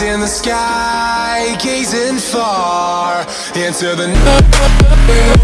In the sky, gazing far into the night.